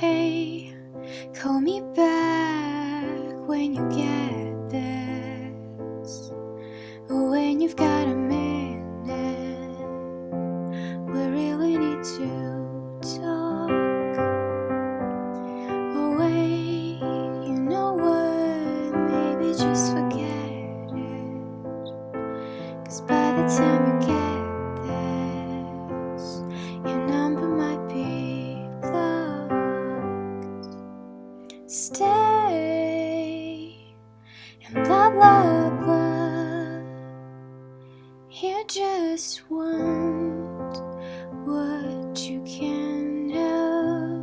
Hey, call me back when you get this. When you've got a minute, we really need to talk. Oh, wait, you know what? Maybe just forget it. Cause by the time blah blah blah. You just want what you can have.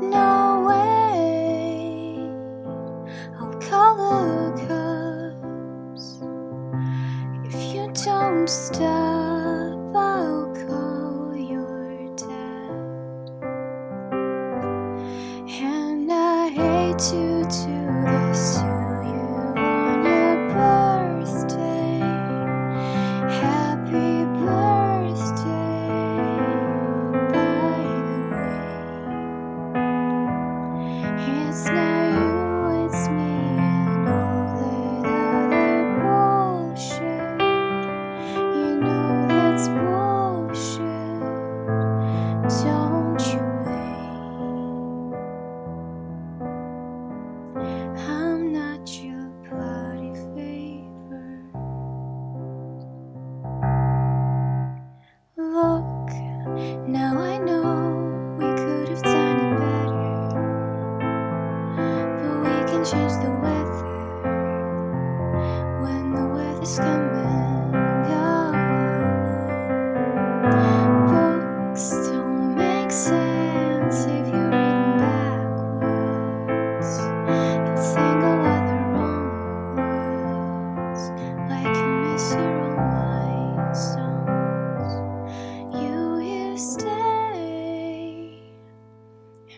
No way, I'll call the cops. If you don't stop, I'll call your dad. And I hate to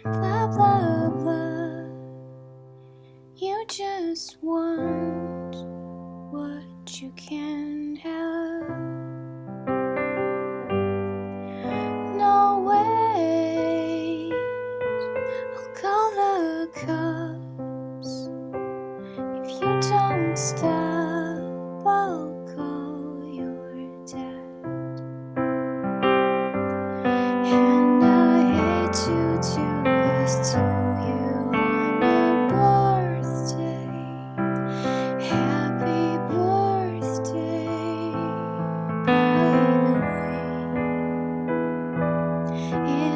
blah blah blah. You just want you can have. No way, I'll call the cops.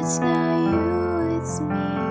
it's not you, it's me.